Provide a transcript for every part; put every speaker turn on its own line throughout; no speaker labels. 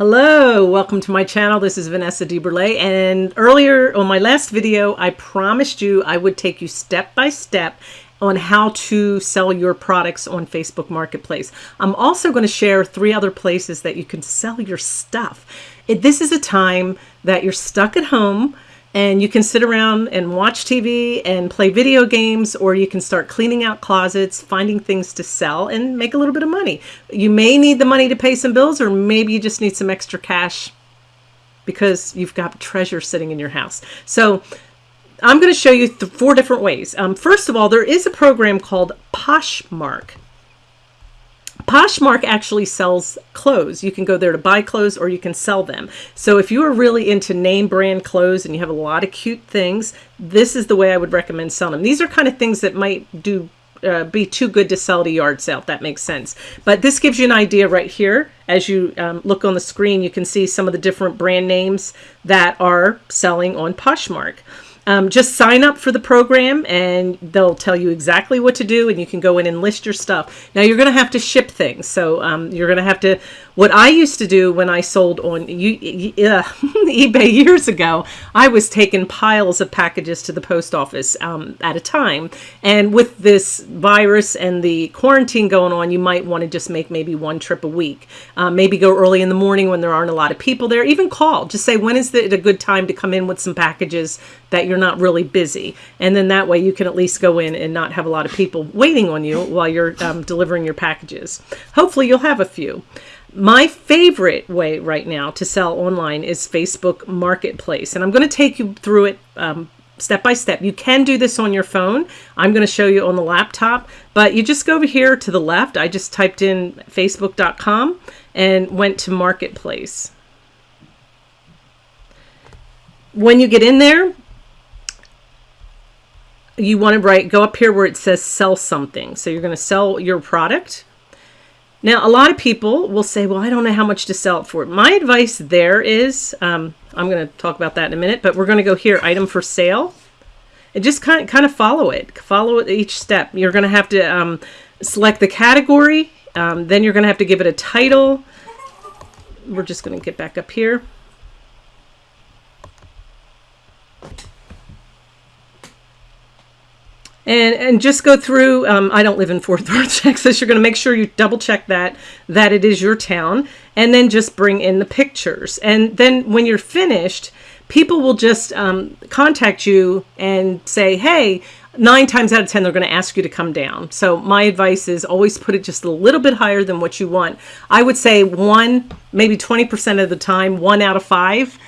Hello, welcome to my channel. This is Vanessa DeBurle and earlier on my last video I promised you I would take you step by step on how to sell your products on Facebook Marketplace. I'm also going to share three other places that you can sell your stuff. It, this is a time that you're stuck at home and you can sit around and watch TV and play video games, or you can start cleaning out closets, finding things to sell, and make a little bit of money. You may need the money to pay some bills, or maybe you just need some extra cash because you've got treasure sitting in your house. So I'm going to show you four different ways. Um, first of all, there is a program called Poshmark. Poshmark actually sells clothes. You can go there to buy clothes or you can sell them. So if you are really into name brand clothes and you have a lot of cute things, this is the way I would recommend selling them. These are kind of things that might do uh, be too good to sell to yard sale, if that makes sense. But this gives you an idea right here. As you um, look on the screen, you can see some of the different brand names that are selling on Poshmark. Um, just sign up for the program and they'll tell you exactly what to do and you can go in and list your stuff. Now you're going to have to ship things. So um, you're going to have to, what I used to do when I sold on uh, eBay years ago, I was taking piles of packages to the post office um, at a time. And with this virus and the quarantine going on, you might want to just make maybe one trip a week. Uh, maybe go early in the morning when there aren't a lot of people there. Even call. Just say, when is it a good time to come in with some packages that you're not really busy. And then that way you can at least go in and not have a lot of people waiting on you while you're um, delivering your packages. Hopefully you'll have a few. My favorite way right now to sell online is Facebook Marketplace. And I'm going to take you through it um, step by step. You can do this on your phone. I'm going to show you on the laptop, but you just go over here to the left. I just typed in facebook.com and went to Marketplace. When you get in there, you want to write, go up here where it says sell something. So you're going to sell your product. Now, a lot of people will say, well, I don't know how much to sell it for. My advice there is, um, I'm going to talk about that in a minute, but we're going to go here, item for sale. And just kind of, kind of follow it. Follow each step. You're going to have to um, select the category. Um, then you're going to have to give it a title. We're just going to get back up here. And and just go through um, I don't live in Fort Worth Texas. You're going to make sure you double check that that it is your town and then just bring in the pictures. And then when you're finished people will just um, contact you and say hey nine times out of ten they're going to ask you to come down. So my advice is always put it just a little bit higher than what you want. I would say one maybe 20% of the time one out of five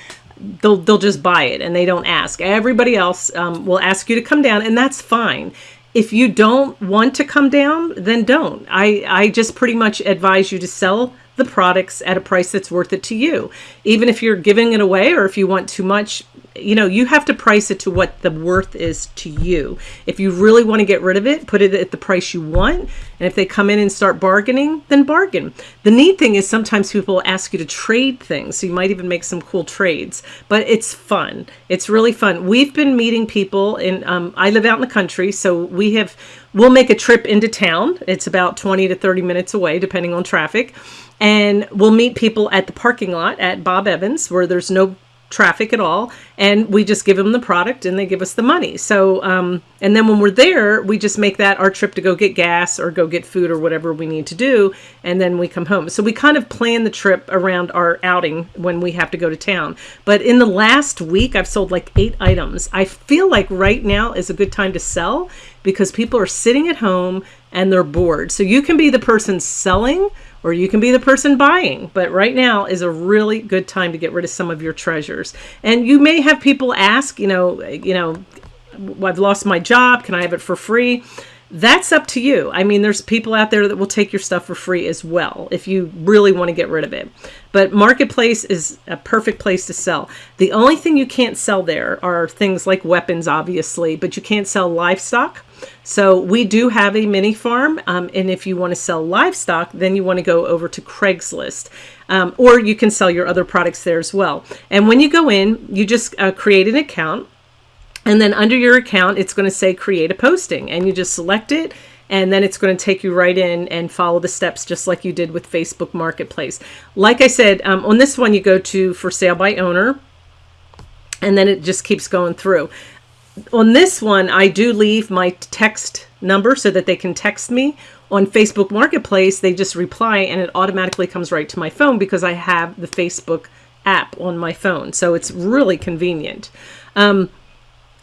they'll they'll just buy it and they don't ask. Everybody else um, will ask you to come down, and that's fine. If you don't want to come down, then don't. I I just pretty much advise you to sell the products at a price that's worth it to you. Even if you're giving it away or if you want too much, you know, you have to price it to what the worth is to you. If you really want to get rid of it, put it at the price you want. And if they come in and start bargaining, then bargain. The neat thing is sometimes people ask you to trade things. So you might even make some cool trades, but it's fun. It's really fun. We've been meeting people and um, I live out in the country. So we have, we'll make a trip into town. It's about 20 to 30 minutes away, depending on traffic and we'll meet people at the parking lot at Bob Evans where there's no traffic at all and we just give them the product and they give us the money. So um, and then when we're there we just make that our trip to go get gas or go get food or whatever we need to do and then we come home. So we kind of plan the trip around our outing when we have to go to town. But in the last week I've sold like eight items. I feel like right now is a good time to sell because people are sitting at home and they're bored. So you can be the person selling or you can be the person buying. But right now is a really good time to get rid of some of your treasures. And you may have people ask, you know, you know, I've lost my job. Can I have it for free? That's up to you. I mean, there's people out there that will take your stuff for free as well if you really want to get rid of it. But Marketplace is a perfect place to sell. The only thing you can't sell there are things like weapons, obviously, but you can't sell livestock so we do have a mini farm. Um, and if you want to sell livestock, then you want to go over to Craigslist. Um, or you can sell your other products there as well. And when you go in, you just uh, create an account. And then under your account, it's going to say create a posting. And you just select it and then it's going to take you right in and follow the steps just like you did with Facebook Marketplace. Like I said, um, on this one, you go to for sale by owner, and then it just keeps going through. On this one, I do leave my text number so that they can text me. On Facebook Marketplace, they just reply and it automatically comes right to my phone because I have the Facebook app on my phone. So it's really convenient. Um,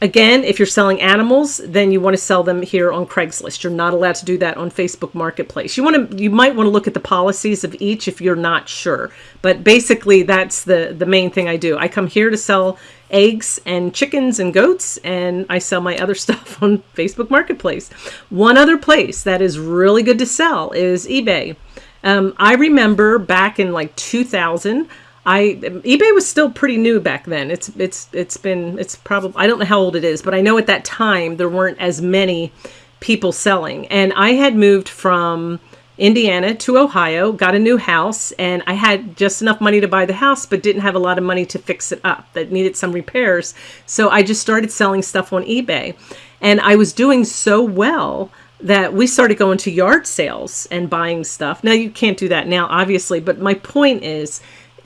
Again, if you're selling animals, then you want to sell them here on Craigslist. You're not allowed to do that on Facebook Marketplace. You want to, you might want to look at the policies of each if you're not sure. But basically, that's the the main thing I do. I come here to sell eggs and chickens and goats, and I sell my other stuff on Facebook Marketplace. One other place that is really good to sell is eBay. Um, I remember back in like 2000. I eBay was still pretty new back then. It's it's it's been it's probably I don't know how old it is, but I know at that time there weren't as many people selling. And I had moved from Indiana to Ohio, got a new house, and I had just enough money to buy the house, but didn't have a lot of money to fix it up. That needed some repairs. So I just started selling stuff on eBay. And I was doing so well that we started going to yard sales and buying stuff. Now you can't do that now, obviously, but my point is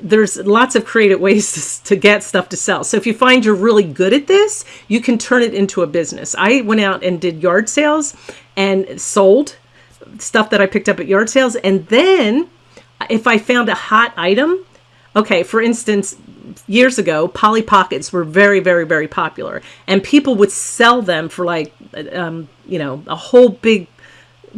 there's lots of creative ways to, get stuff to sell. So if you find you're really good at this, you can turn it into a business. I went out and did yard sales and sold stuff that I picked up at yard sales. And then if I found a hot item, okay, for instance, years ago, Polly Pockets were very, very, very popular. And people would sell them for like, um, you know, a whole big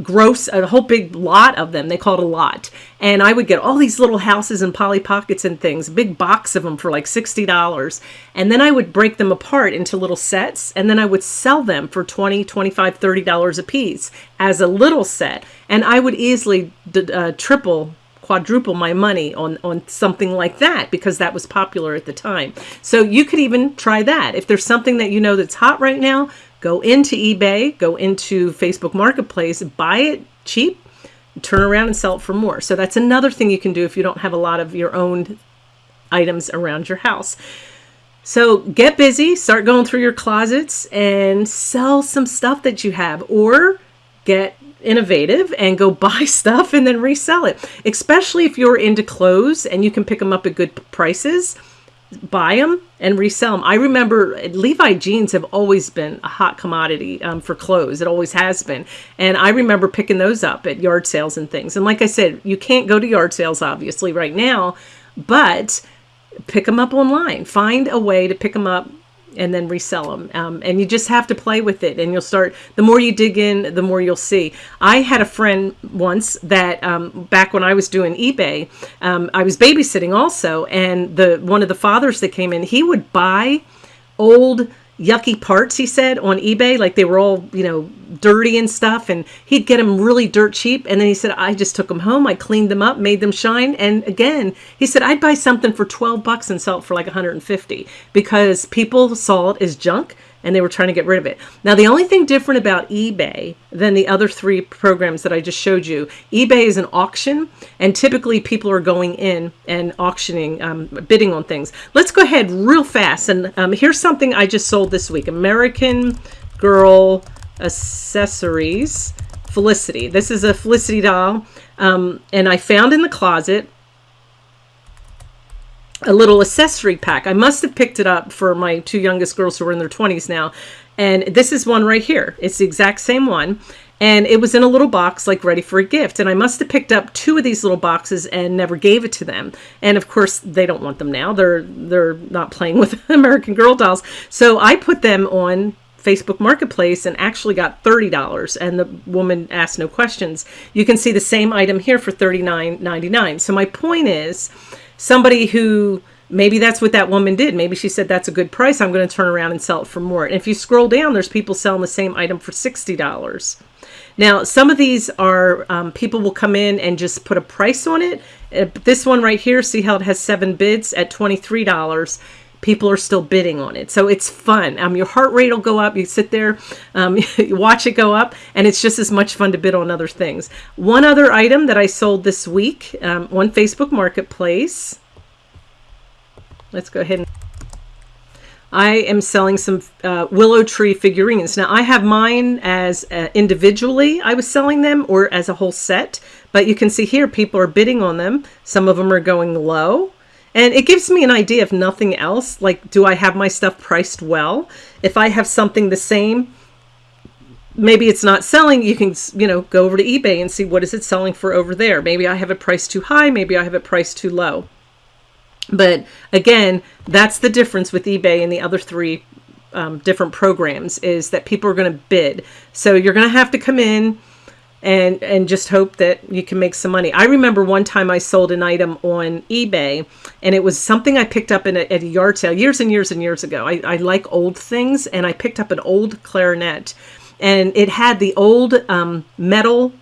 gross a whole big lot of them. They called a lot. And i would get all these little houses and polly pockets and things big box of them for like $60 and then i would break them apart into little sets and then i would sell them for 20 25 $30 a piece as a little set. And i would easily uh, triple quadruple my money on on something like that because that was popular at the time. So you could even try that. If there's something that you know that's hot right now Go into eBay, go into Facebook Marketplace, buy it cheap, turn around and sell it for more. So that's another thing you can do if you don't have a lot of your own items around your house. So get busy, start going through your closets and sell some stuff that you have or get innovative and go buy stuff and then resell it. Especially if you're into clothes and you can pick them up at good prices buy them and resell them. I remember Levi jeans have always been a hot commodity um, for clothes. It always has been. And I remember picking those up at yard sales and things. And like I said, you can't go to yard sales obviously right now, but pick them up online. Find a way to pick them up and then resell them. Um, and you just have to play with it and you'll start, the more you dig in, the more you'll see. I had a friend once that um, back when I was doing eBay, um, I was babysitting also. And the one of the fathers that came in, he would buy old yucky parts, he said, on eBay. Like they were all, you know, dirty and stuff. And he'd get them really dirt cheap. And then he said, I just took them home. I cleaned them up, made them shine. And again, he said, I'd buy something for 12 bucks and sell it for like 150 because people saw it as junk and they were trying to get rid of it. Now, the only thing different about eBay than the other three programs that I just showed you, eBay is an auction, and typically people are going in and auctioning, um, bidding on things. Let's go ahead real fast, and um, here's something I just sold this week, American Girl Accessories Felicity. This is a Felicity doll, um, and I found in the closet a little accessory pack. I must have picked it up for my two youngest girls who are in their 20s now. And this is one right here. It's the exact same one. And it was in a little box, like ready for a gift. And I must have picked up two of these little boxes and never gave it to them. And of course, they don't want them now. They're they're not playing with American Girl dolls. So I put them on Facebook Marketplace and actually got $30 and the woman asked no questions. You can see the same item here for $39.99. So my point is somebody who maybe that's what that woman did. Maybe she said, that's a good price. I'm going to turn around and sell it for more. And if you scroll down, there's people selling the same item for $60. Now, some of these are, um, people will come in and just put a price on it. Uh, this one right here, see how it has seven bids at $23 people are still bidding on it. So it's fun. Um, your heart rate will go up. You sit there, um, you watch it go up, and it's just as much fun to bid on other things. One other item that I sold this week um, on Facebook Marketplace. Let's go ahead and I am selling some uh, willow tree figurines. Now I have mine as uh, individually I was selling them or as a whole set, but you can see here people are bidding on them. Some of them are going low. And it gives me an idea if nothing else, like do I have my stuff priced well? If I have something the same, maybe it's not selling, you can, you know, go over to eBay and see what is it selling for over there. Maybe I have it priced too high, maybe I have it priced too low. But again, that's the difference with eBay and the other three um, different programs is that people are going to bid. So you're going to have to come in and and just hope that you can make some money. I remember one time I sold an item on eBay and it was something I picked up in a, at a yard sale years and years and years ago. I, I like old things and I picked up an old clarinet and it had the old um, metal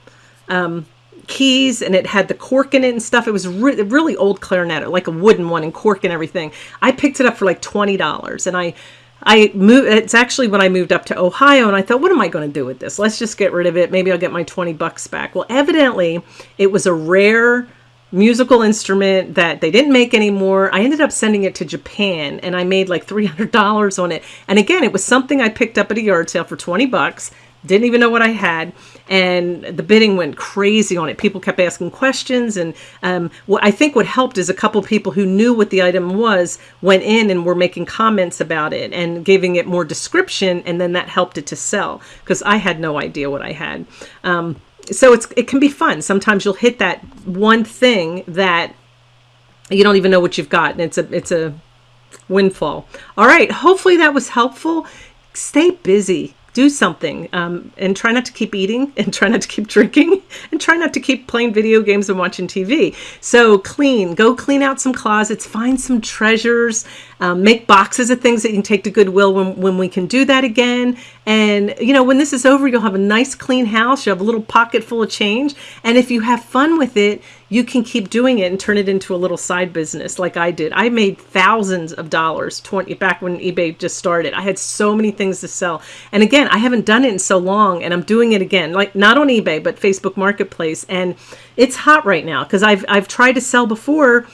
um, keys and it had the cork in it and stuff. It was re really old clarinet, like a wooden one and cork and everything. I picked it up for like $20 and I I moved it's actually when I moved up to Ohio and I thought what am I going to do with this? Let's just get rid of it. Maybe I'll get my 20 bucks back. Well, evidently it was a rare musical instrument that they didn't make anymore. I ended up sending it to Japan and I made like $300 on it. And again, it was something I picked up at a yard sale for 20 bucks didn't even know what I had. And the bidding went crazy on it. People kept asking questions. And um, what I think what helped is a couple people who knew what the item was went in and were making comments about it and giving it more description. And then that helped it to sell because I had no idea what I had. Um, so it's, it can be fun. Sometimes you'll hit that one thing that you don't even know what you've got. And it's a, it's a windfall. All right. Hopefully that was helpful. Stay busy do something um, and try not to keep eating and try not to keep drinking and try not to keep playing video games and watching TV. So clean, go clean out some closets, find some treasures, um, make boxes of things that you can take to Goodwill when, when we can do that again. And, you know, when this is over, you'll have a nice clean house. You'll have a little pocket full of change. And if you have fun with it, you can keep doing it and turn it into a little side business like I did. I made thousands of dollars 20 back when eBay just started. I had so many things to sell. And again, I haven't done it in so long and I'm doing it again, like not on eBay, but Facebook Marketplace. And it's hot right now because I've, I've tried to sell before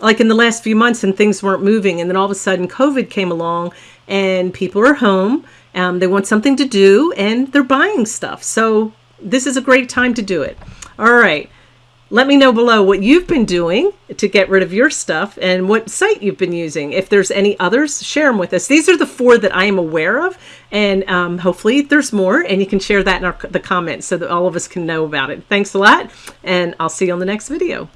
like in the last few months and things weren't moving. And then all of a sudden COVID came along and people are home. Um, they want something to do and they're buying stuff. So this is a great time to do it. All right. Let me know below what you've been doing to get rid of your stuff and what site you've been using. If there's any others, share them with us. These are the four that I am aware of, and um, hopefully there's more, and you can share that in our, the comments so that all of us can know about it. Thanks a lot, and I'll see you on the next video.